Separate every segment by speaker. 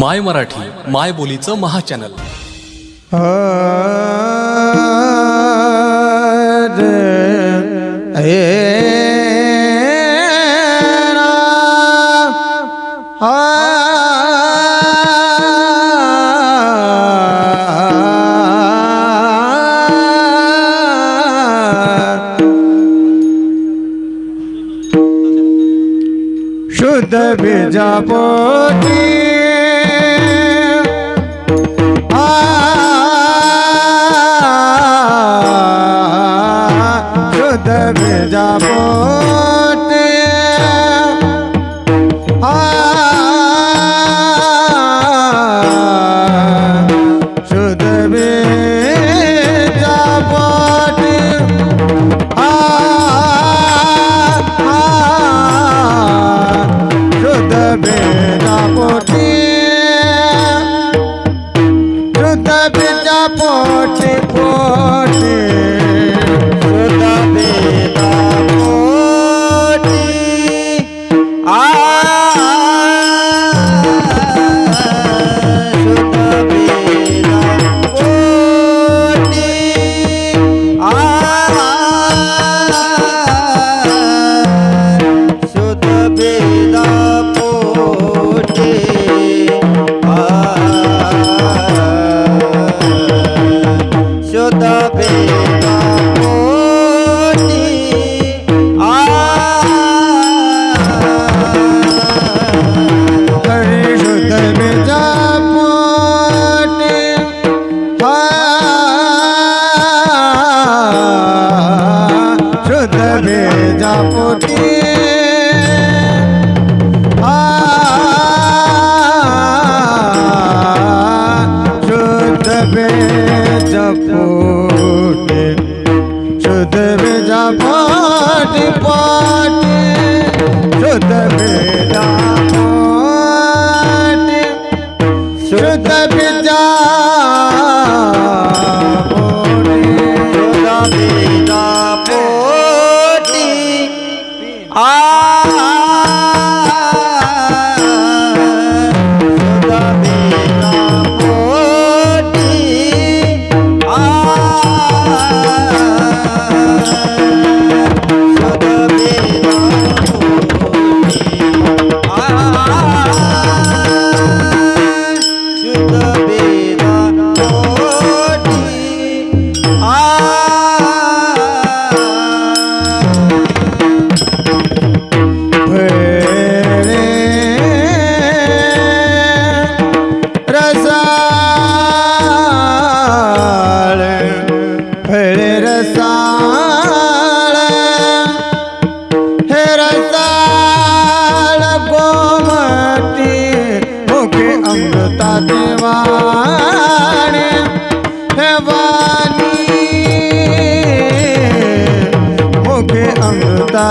Speaker 1: माय मराठी माय बोलीचं महाचॅनल.
Speaker 2: शुद्ध बीजापोटी Jam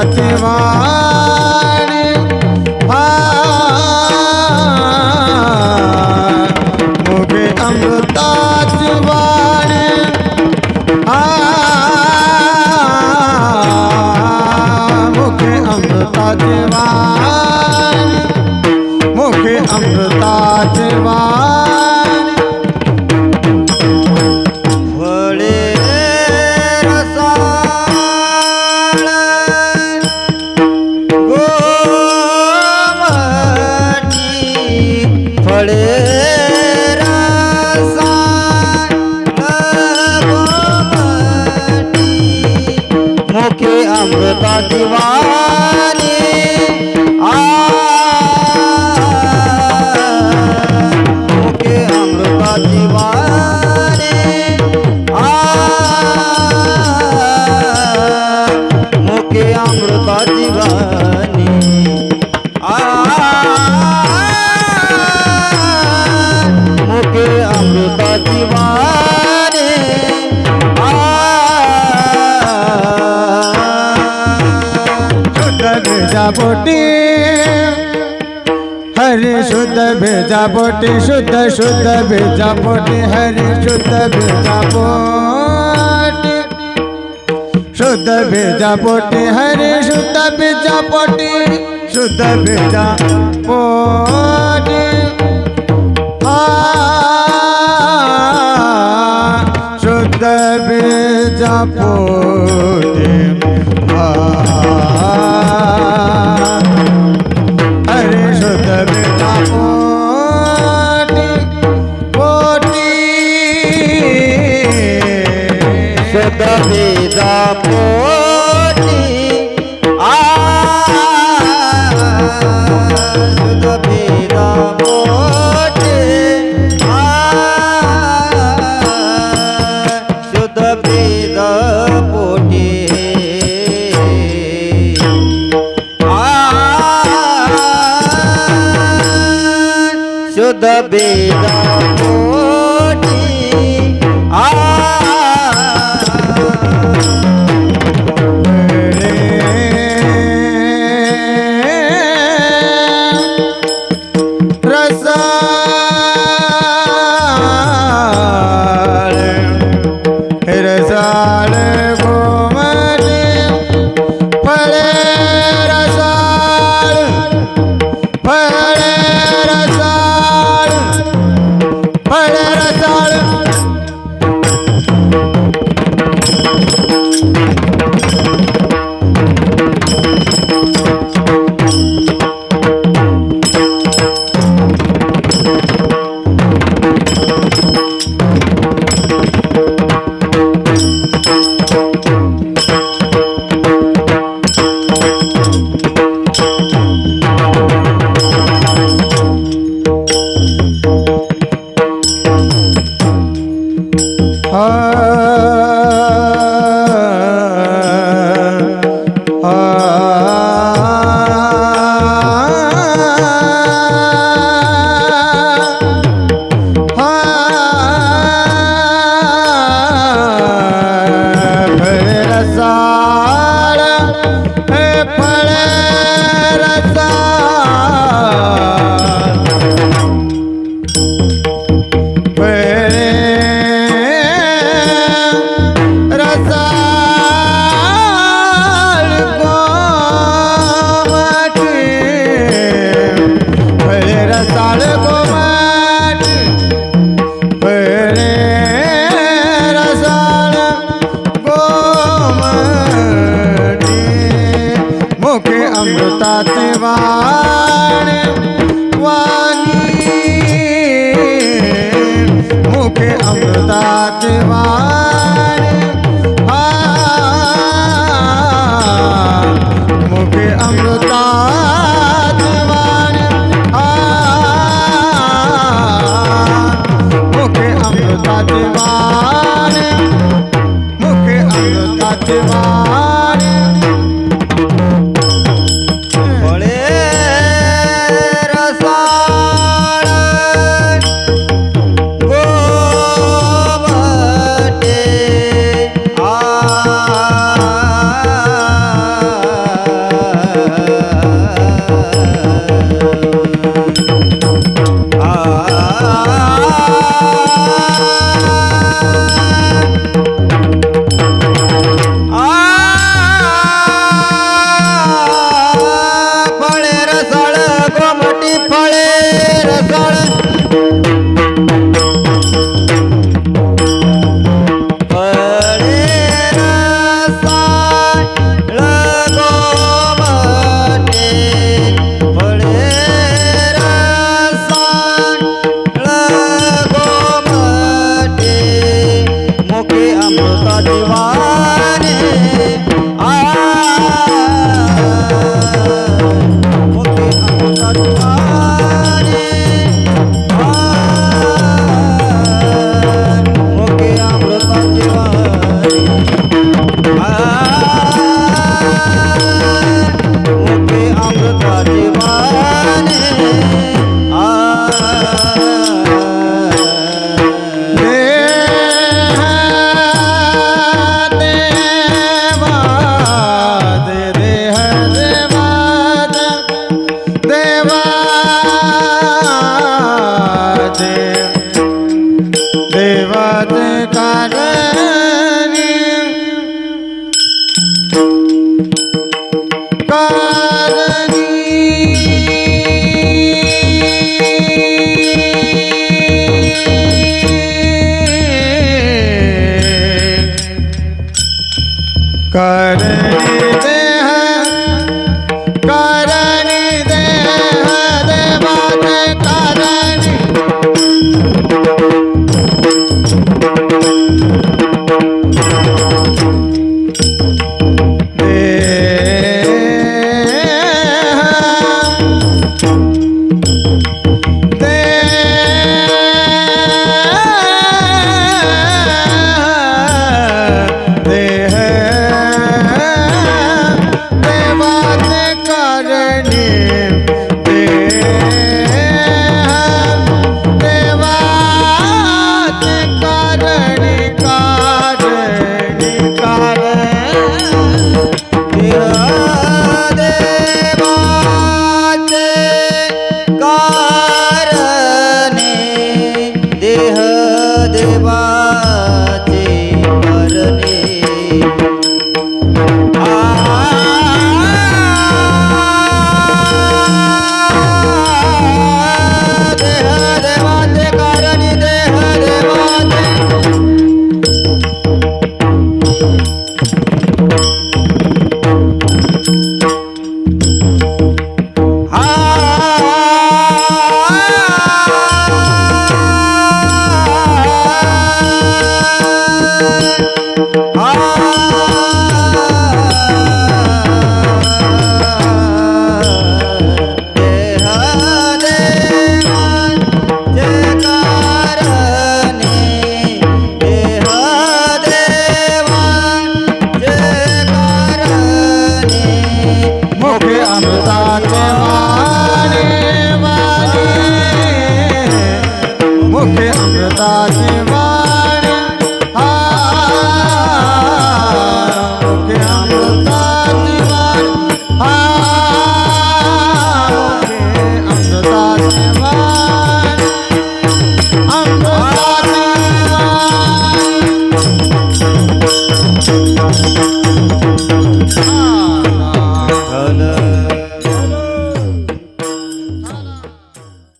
Speaker 2: ativa. বটে हरे शुद्ध भेजा बोटे शुद्ध शुद्ध भेजा बोटे हरे शुद्ध भेजा बोटे शुद्ध भेजा बोटे हरे शुद्ध भेजा बोटे शुद्ध भेजा बोटे शुद्ध भेजा बोटे आ da vida, amor. साथ वारे রাধে